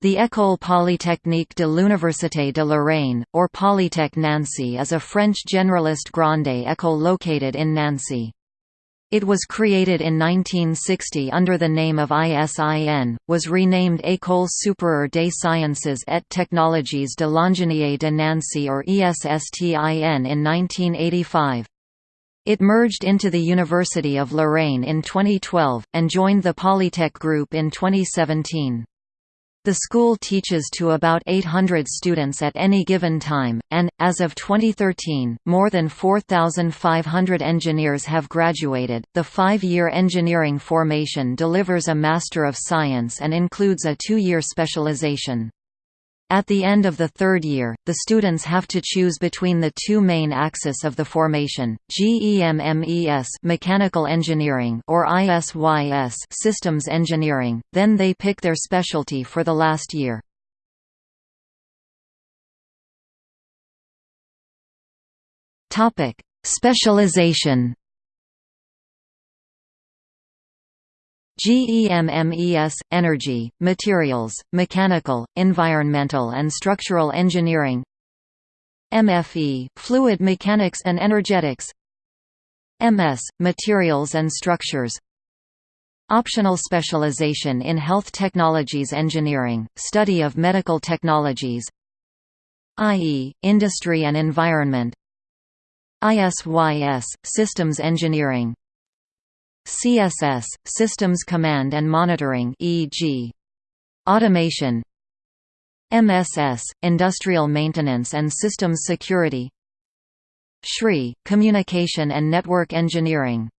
The École Polytechnique de l'Université de Lorraine, or Polytech Nancy is a French generalist grande école located in Nancy. It was created in 1960 under the name of ISIN, was renamed École supérieure des sciences et technologies de l'ingénierie de Nancy or ESSTIN in 1985. It merged into the University of Lorraine in 2012, and joined the Polytech Group in 2017. The school teaches to about 800 students at any given time, and, as of 2013, more than 4,500 engineers have graduated. The five year engineering formation delivers a Master of Science and includes a two year specialization. At the end of the third year, the students have to choose between the two main axes of the formation, GEMMES mechanical engineering or ISYS systems engineering, then they pick their specialty for the last year. Specialization GEMMES, Energy, Materials, Mechanical, Environmental and Structural Engineering. MFE, Fluid Mechanics and Energetics. MS, Materials and Structures. Optional specialization in Health Technologies Engineering, study of medical technologies. IE, Industry and Environment. ISYS, Systems Engineering CSS, Systems Command and Monitoring e.g. Automation. MSS, Industrial Maintenance and Systems Security. SHRI, Communication and Network Engineering